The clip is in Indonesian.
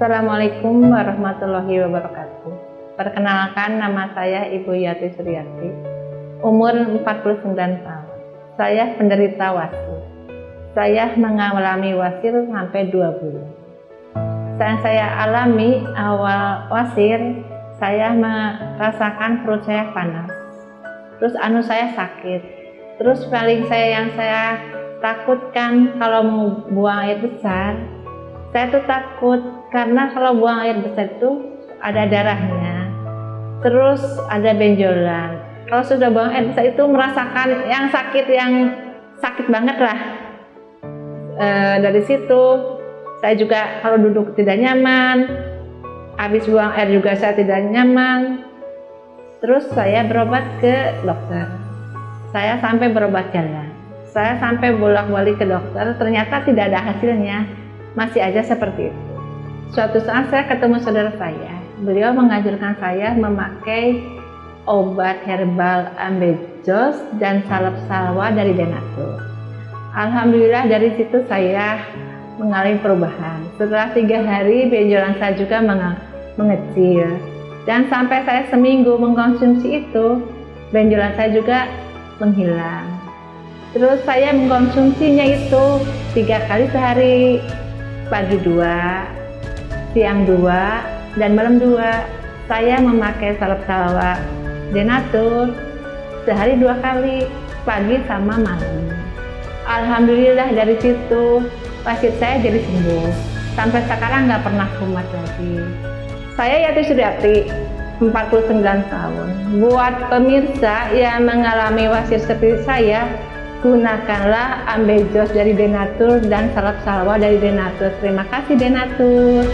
Assalamualaikum warahmatullahi wabarakatuh. Perkenalkan nama saya Ibu Yati Suryati, umur 49 tahun. Saya penderita wasir. Saya mengalami wasir sampai 2 bulan. Saat saya alami awal wasir, saya merasakan perut saya panas. Terus anu saya sakit. Terus paling saya yang saya takutkan kalau mau buang air besar, saya tuh takut karena kalau buang air besar itu ada darahnya. Terus ada benjolan. Kalau sudah buang air besar itu merasakan yang sakit yang sakit banget lah. E, dari situ saya juga kalau duduk tidak nyaman, habis buang air juga saya tidak nyaman. Terus saya berobat ke dokter. Saya sampai berobat jalan. Saya sampai bolak-balik ke dokter, ternyata tidak ada hasilnya. Masih aja seperti itu. Suatu saat saya ketemu saudara saya. Beliau mengajarkan saya memakai obat herbal ambejos dan salep salwa dari Denatur. Alhamdulillah dari situ saya mengalami perubahan. Setelah tiga hari benjolan saya juga mengecil dan sampai saya seminggu mengkonsumsi itu benjolan saya juga menghilang terus saya mengkonsumsinya itu tiga kali sehari pagi dua siang dua dan malam dua. Saya memakai salep salwa denatur sehari dua kali pagi sama malam. Alhamdulillah dari situ pasien saya jadi sembuh. Sampai sekarang nggak pernah kumat lagi. Saya Yati Suryati, 49 tahun. Buat pemirsa yang mengalami wasir seperti saya, gunakanlah ambejos dari Denatur dan salep salwa dari Denatur. Terima kasih Denatur.